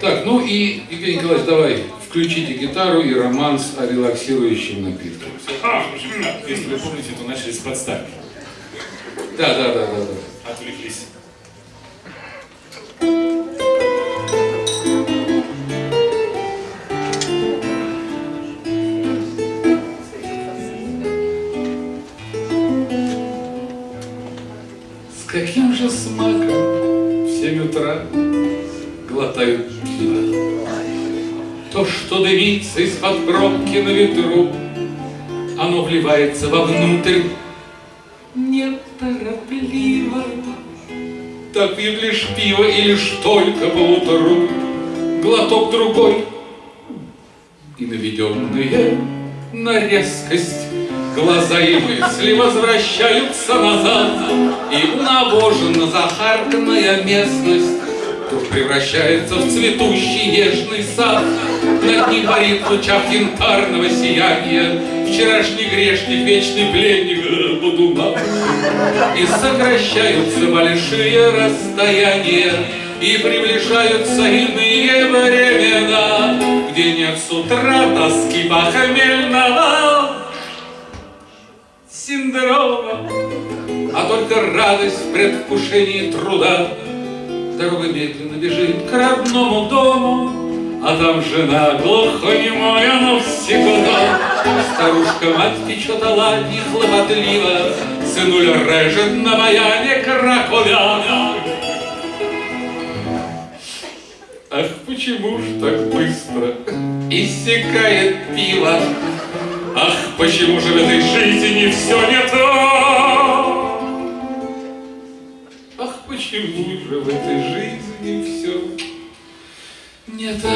Так, ну и, Евгений Николаевич, давай, включите гитару и романс о релаксирующем напитке. А, если вы помните, то начали с подставки. Да, да, да, да, да. Отвлеклись. С каким же смаком в семь утра глотают пиво? То, что дымится из-под пробки на ветру, Оно вливается вовнутрь неторопливо. Так лишь пиво и лишь только по утру, Глоток другой и наведенные на резкость Глаза и мысли возвращаются назад, И унавожена захарканная местность превращается в цветущий нежный сад. Над ним парит лучах янтарного сияния Вчерашний грешник, вечный пленник э, Бодуна. И сокращаются большие расстояния И приближаются иные времена Где нет с утра тоски похмельного синдрома, а только радость в предвкушении труда. Дорога медленно бежит к родному дому, а там жена глухонемая навсегда. Старушка мать печет оладьи хлопотливо, Сынуля режет на баяне кракуля. Ах, почему ж так быстро иссякает пиво? Ах, почему же в этой жизни все не то? Почему же в этой жизни все не так?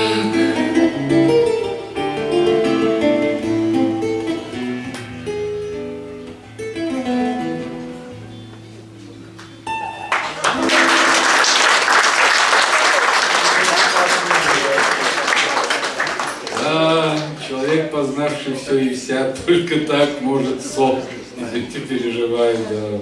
Познавший все и вся, только так может сок. Эти переживает, да.